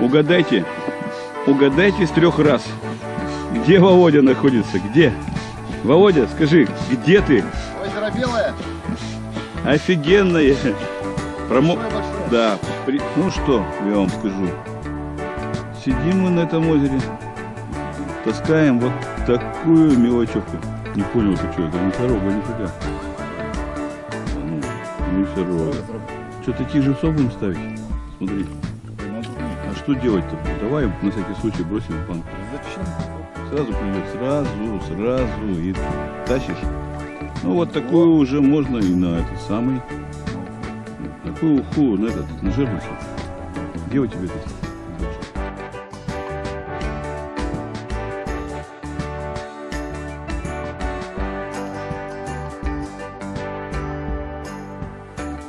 Угадайте, угадайте с трех раз, где Володя находится, где? Володя, скажи, где ты? Озеро Белое. Офигенное. Промо... Да, при- ну что, я вам скажу. Сидим мы на этом озере, таскаем вот такую мелочевку. Не понял ты что, это не сорога, нифига. Ну, не сорога. Что, таких же будем ставить? Смотри. Что делать-то? Давай на всякий случай бросим в банку. Зачем? Сразу придет, сразу, сразу и тащишь. Ну вот такую уже можно и на этот самый. Такую уху на этот, на жерлицу. Где у тебя?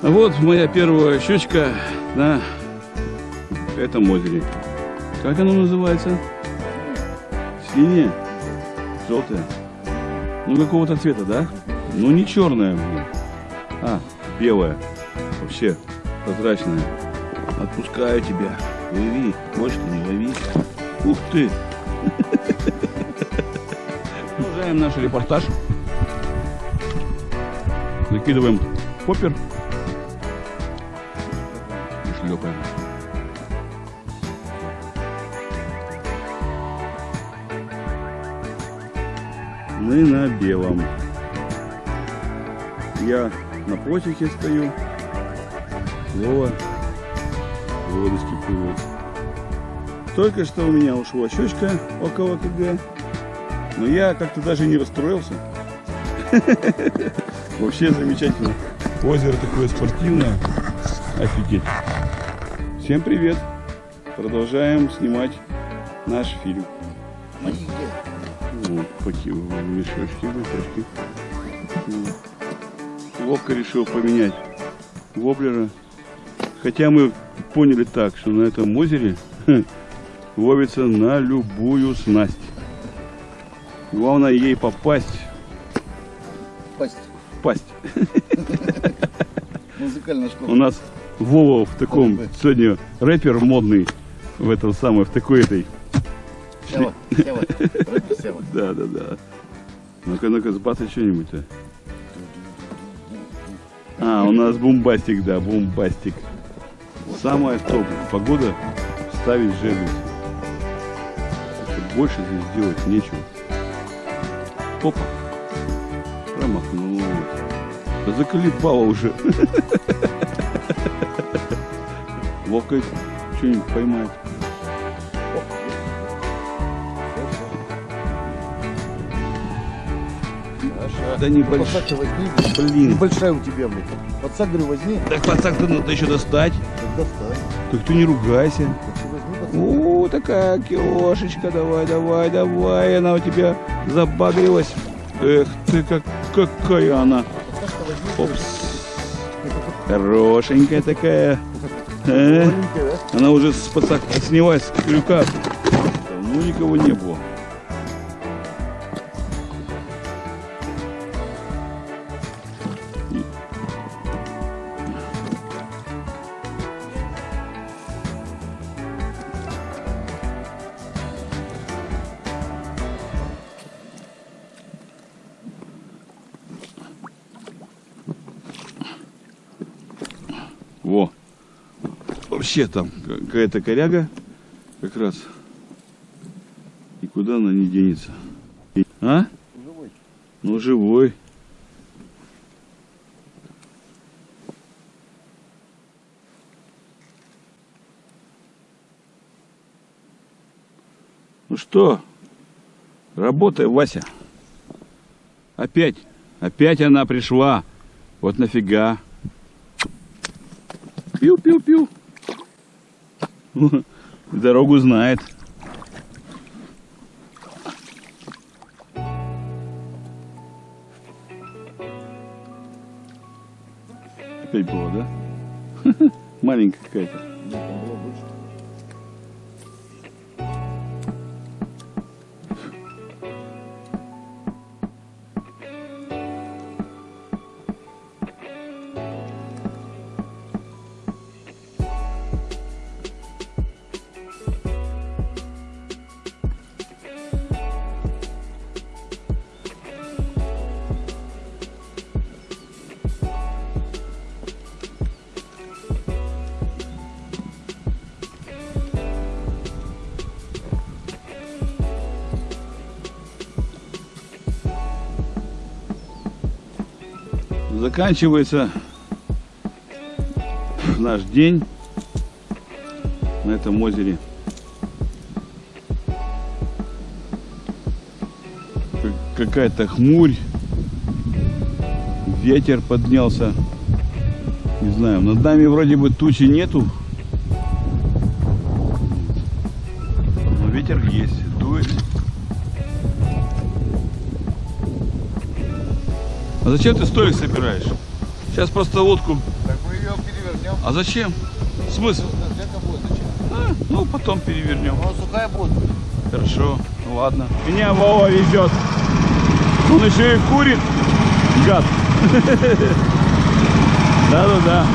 А вот моя первая щечка на этом озере. Как оно называется? Синяя? Желтая? Ну какого-то цвета, да? Ну не блин. А, белая. Вообще прозрачная. Отпускаю тебя. Лови. Больше не лови. Ух ты. Продолжаем наш репортаж. Закидываем поппер. И шлепаем. Мы на белом. Я на плотике стою. Вова водочки плывут. Только что у меня ушла щечка около КГ. Но я как-то даже не расстроился. Вообще замечательно. Озеро такое спортивное. Офигеть. Всем привет. Продолжаем снимать наш фильм. Поки- мешочки, мешочки. Вовка решил поменять воблера. Хотя мы поняли так, что на этом озере ловится на любую снасть. Главное ей попасть, Пасть. пасть. Музыкальная У школа. нас Вова в таком сегодня рэпер модный в этом самом, в такой этой. Сева. Да, да, да. Ну-ка, ну-ка, сбацай что-нибудь-то. А, у нас бомбастик, да, бомбастик. Самое топ. Погода ставить что Больше здесь делать нечего. Опа. Промахнулась. Да заколебала уже. Вовка что-нибудь поймать. Да небольш- Подсак ты возьми. Блин. Небольшая у тебя. Подсак, говорю, возьми. Так пацак-то надо еще достать. Так достань. Так ты не ругайся. О, такая киошечка, давай, давай, давай, она у тебя забагрилась. Эх ты, как, какая она. Опс. Хорошенькая такая. Э? Она уже с пацак снялась с крюка. Давно никого не было. Вообще там какая-то коряга как раз. И куда она не денется? А? Живой. Ну, живой. Ну что, работай, Вася. Опять, опять она пришла. Вот нафига. Пил-пил-пил. Дорогу знает. Опять было, да? Маленькая какая-то. Заканчивается наш день на этом озере. Как- Какая-то хмурь, ветер поднялся. Не знаю, над нами вроде бы тучи нету. Но ветер есть, дует. А зачем ты столик собираешь? Сейчас просто лодку. Так мы ее перевернем. А зачем? Смысл? А, ну, потом перевернем. Ну, сухая будет. Хорошо, ну ладно. Меня Вова везет. Он еще и курит. Гад. Да-да-да.